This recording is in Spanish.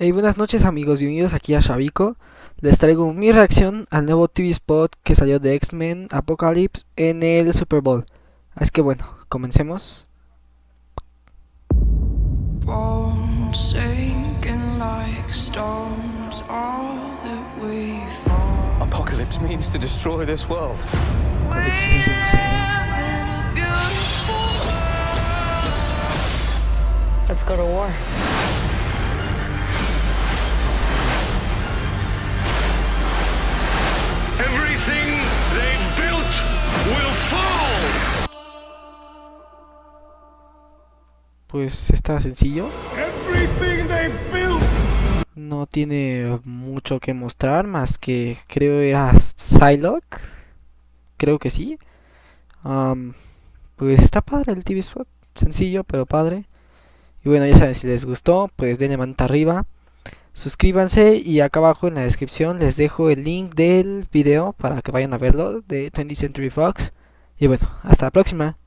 Hey, buenas noches amigos, bienvenidos aquí a Shavico. Les traigo mi reacción al nuevo TV spot que salió de X-Men Apocalypse en el Super Bowl. Así que bueno, comencemos. Apocalypse means to destroy this world. Let's go to war. Pues está sencillo, no tiene mucho que mostrar más que creo era Psylocke, creo que sí. Pues está padre el TV spot, sencillo pero padre. Y bueno, ya saben, si les gustó, pues denle manita arriba. Suscríbanse y acá abajo en la descripción les dejo el link del video para que vayan a verlo de 20th Century Fox. Y bueno, hasta la próxima.